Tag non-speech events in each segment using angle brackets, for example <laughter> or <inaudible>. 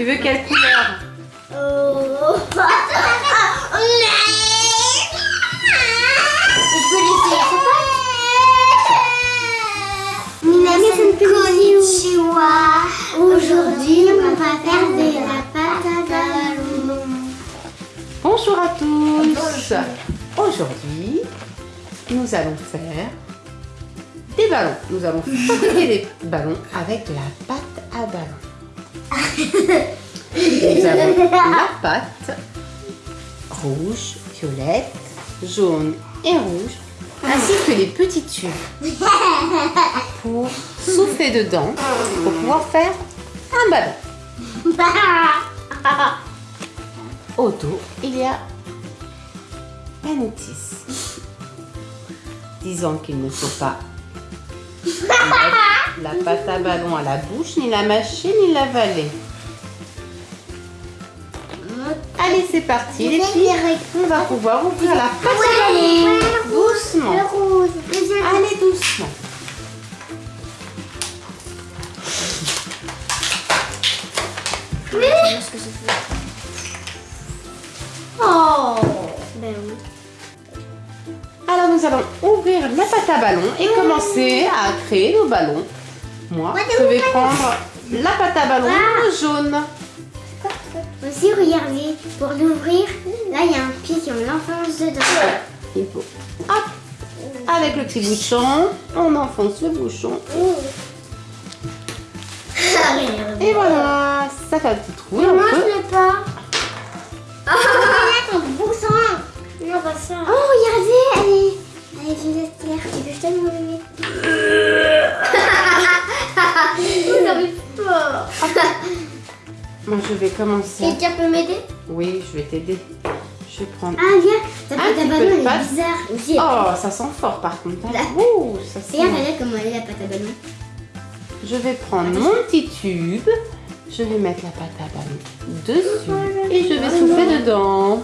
Tu veux quelle couleur Oh. Konnichiwa. Aujourd'hui, on va faire de la pâte à. Bonjour à tous Aujourd'hui, nous allons faire des ballons. Nous allons fabriquer des ballons avec de la pâte à ballon. Nous avons <laughs> la pâte. Rouge, violette, jaune et rouge, ainsi que les petits tubes. Pour souffler dedans pour pouvoir faire un ballon. <laughs> Au dos, il y a la notice. Disant qu'il ne faut pas <laughs> la pâte à ballon à la bouche, ni la mâcher, ni l'avaler. Allez, c'est parti les filles. On va pouvoir ouvrir la pâte à ballon doucement. Allez, doucement. Oh. Ben oui. Alors, nous allons ouvrir la pâte à ballon et commencer à créer nos ballons. Moi, je vais prendre la pâte à ballon jaune. Aussi, regardez, pour l'ouvrir, là il y a un pied qui on l'enfonce dedans. Il faut, hop, avec le petit bouchon, on enfonce le bouchon. Et voilà, ça fait un petit trou. et Ne on peut- mange-le pas. Oh, regarde ton bouchon. Non, pas ça. Oh, regardez, elle est, elle est violette claire. Tu veux que je te le mette Vous n'arrivez pas. Moi, je vais commencer. Quelqu'un peut m'aider? Oui, je vais t'aider. Je vais prendre. Ah, viens, ta Un pâte à ballon, elle est bizarre. Aussi, Oh, ça sent fort par contre. hein. Ouh, ça sent. regarde, regarde comment elle est la pâte à ballon. Je vais prendre mon petit tube. Je vais mettre la pâte à ballon dessus. Et je vais souffler dedans.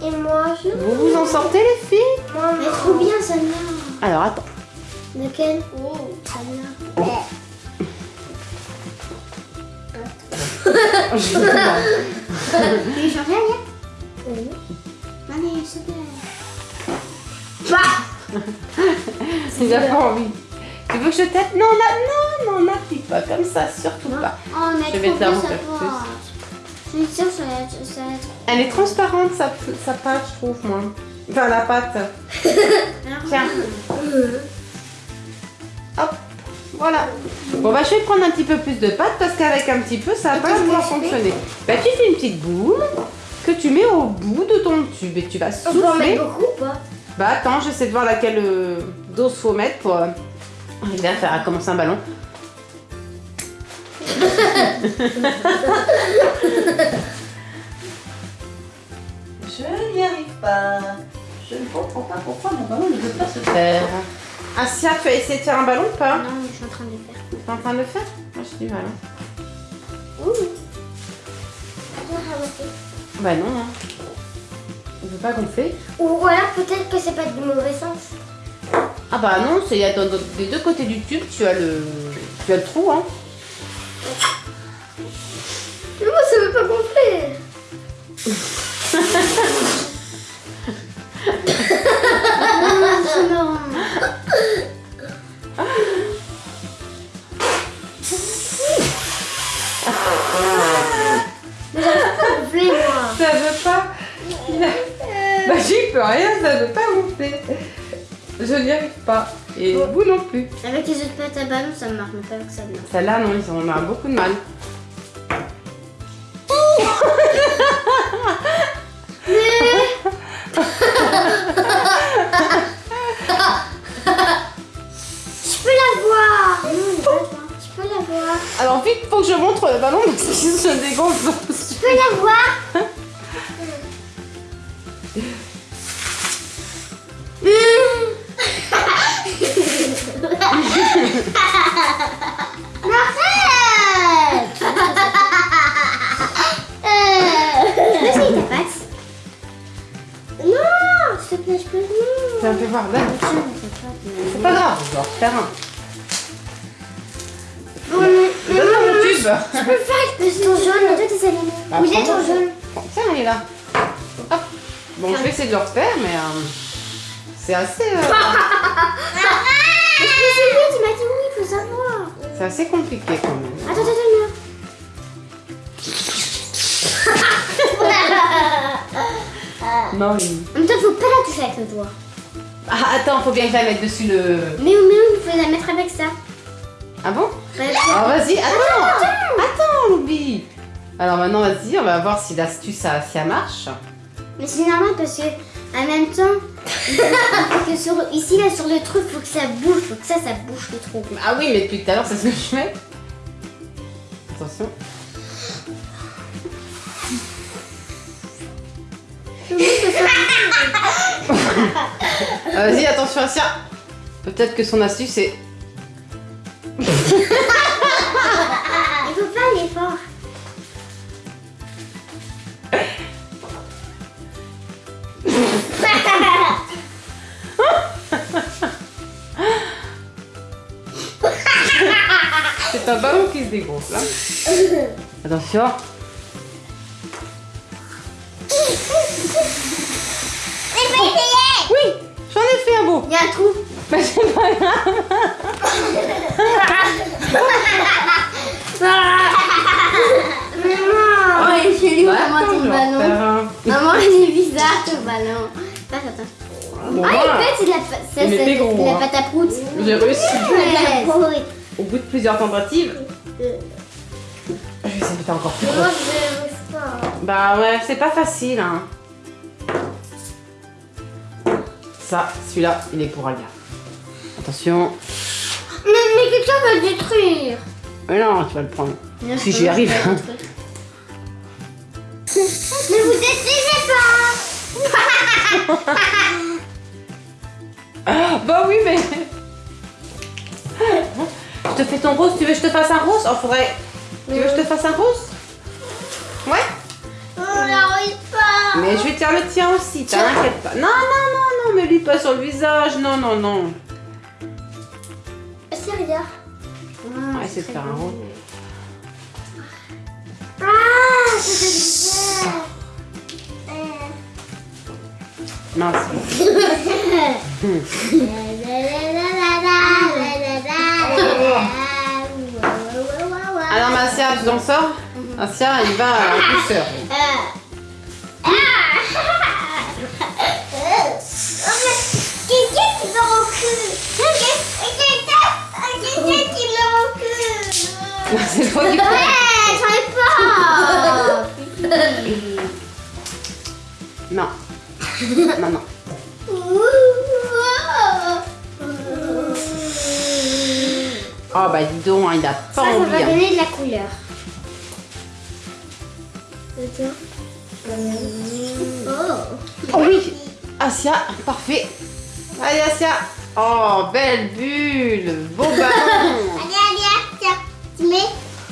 Et moi, je... Vous vous en sortez, les filles? Mais trop bien celle-là. Alors, attends. Lequel? Oh, celle-là. Je vais voir. Tu veux changer, Alia Oui. Allez, s'il te plaît. Bah Il a pas envie. Tu veux que je t'aide Non, non, non, non, n'appuie pas comme ça, surtout pas. Oh, a Je vais te la refaire pâte. Je suis sûre que ça va être... Ça va être... Elle est transparente, sa, sa pâte, je trouve, moi. Enfin, la pâte. <laughs> Tiens. Hop, voilà. Bon, bah, je vais prendre un petit peu plus de pâte parce qu'avec un petit peu, ça va pas pouvoir fonctionner. Bah, tu fais une petite boule que tu mets au bout de ton tube et tu vas On peut en souffler. mettre beaucoup ou pas Bah, attends, j'essaie de voir laquelle euh, dose faut mettre pour euh, arriver à faire à commencer un ballon. <laughs> Je n'y arrive pas. Je ne comprends pas pourquoi mon ballon ne veut pas se faire. Asia, tu as essayé de faire un ballon ou pas? Non, suis en train de le faire. Tu es en train de le faire? Moi, j'ai du mal. hein. Ouh Viens ramasser. Bah non. Hein. Il veut pas gonfler. Ou alors peut-être que c'est pas du mauvais sens. Ah bah non, c'est des deux côtés du tube, tu as le, tu as le trou. Hein. Mais moi ça veut pas gonfler <laughs> Mais gonfler moi. Ça veut pas. Bah j'y peux rien, ça veut pas gonfler. Je n'y arrive pas. Et vous non plus. Avec les autres pâtes à ballon ça marche, mais pas avec celle-là. Celle-là, non, ils ont beaucoup de mal. <laughs> le que je dégonfle. Je peux la voir ta pâte Non S'il te plaît, je peux non Viens, fais voir, là. C'est pas grave, je vais en refaire un. Je peux faire avec ton jaune, mais toi Bah, Vous êtes prends-en. en jaune. Tiens, elle est là. Hop. Bon, je vais essayer de le refaire, mais euh, c'est assez, euh, Mais je peux essayer, tu m'as dit oui, il faut savoir. c'est assez compliqué quand même. Attends, attends, attends. Non, oui. <laughs> En même temps, faut pas la toucher avec le doigt. Ah, attends, faut bien que je la mette dessus le. Mais mais il faut la mettre avec ça. Ah bon Alors vas-y, attends. Attends, Loubi. Alors maintenant, vas-y, on va voir si l'astuce ça, si ça marche. Mais c'est normal parce que en même temps, que sur, ici là sur le truc, faut que ça bouge, faut que ça, ça bouge le trou. Ah oui, mais depuis tout à l'heure, c'est ce que je fais. Attention. <laughs> Vas-y, attention à ça. Peut-être que son astuce est. Il faut pas aller fort. C'est un ballon qui se dégonfle. hein. Attention. Oui, j'en ai fait un beau. Il y a un trou. Bah, c'est pas grave. Maman, oh, Bah, comment ton je vais en ballon. <laughs> Maman, il est bizarre ton ballon. Passe, attends. Bon, ah, voilà. il pète, c'est de la, ça, gros, hein. pâte à prout. J'ai réussi. Ouais. Au bout de plusieurs tentatives, je vais essayer de faire encore plus gros. Bah ouais, c'est pas facile, hein. Ça, celui-là, il est pour Alia. Attention. Mais, mais quelqu'un va le détruire. Mais non, tu vas le prendre. Si j'y arrive. hein. Ne vous détruisez pas Ah, bah oui, mais. Je te fais ton rose. Tu veux que je te fasse un rose? Oh, faudrait. Tu veux que je te fasse un rose? Ouais On n'arrive pas Mais je vais te faire le tien aussi, t'inquiète pas. Non, non, non, non, mais lui pas sur le visage. Non, non, non. C'est va essayer de faire un. Ah, c'est bizarre. Mince. <laughs> Alors, Marcia, tu t'en sors? Marcia, il va en douceur. Quelqu'un qui me recule Quelqu'un C'est toi qui Ouais, j'en ai pas Non. Non, non. Oh, bah dis donc, hein, il a pas Ça, ça envie. va hein. donner de la couleur. Oh. Oh oui Asia, parfait. Allez, Asia. Oh, belle bulle. Beau ballon. <laughs> Allez, allez, tiens. Tu mets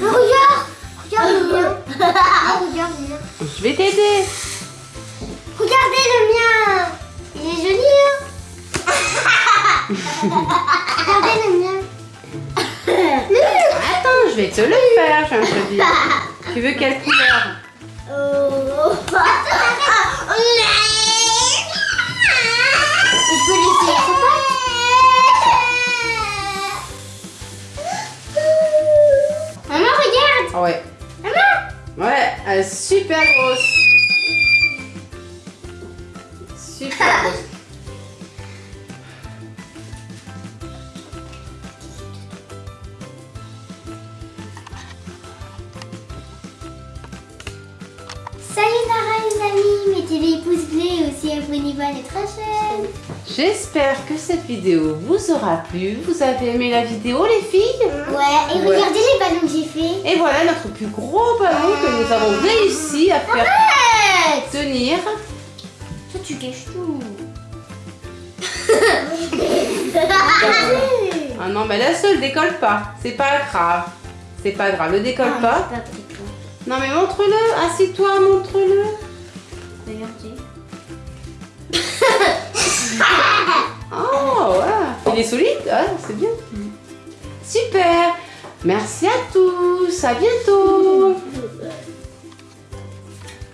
regarde Regarde le mien Ah, Regarde le mien Je vais t'aider. Regardez le mien. Il est joli, hein. Regardez le mien. Attends, je vais te le faire, je te dire. Tu veux quelle couleur? Oh ouais. Maman Ouais, elle est super grosse. J'espère que cette vidéo vous aura plu. Vous avez aimé la vidéo, les filles? Ouais, et Ouais. regardez les ballon que j'ai fait. Et voilà notre plus gros ballon que nous avons réussi à faire Arrête tenir. Toi, tu caches tout. <laughs> Ah non, mais la seule décolle pas. C'est pas grave. C'est pas grave, le décolle Ah, pas. pas. Non mais montre-le, assieds-toi, montre-le. Regardez. <laughs> Solide, ouais, c'est bien. Super. Merci à tous, à bientôt.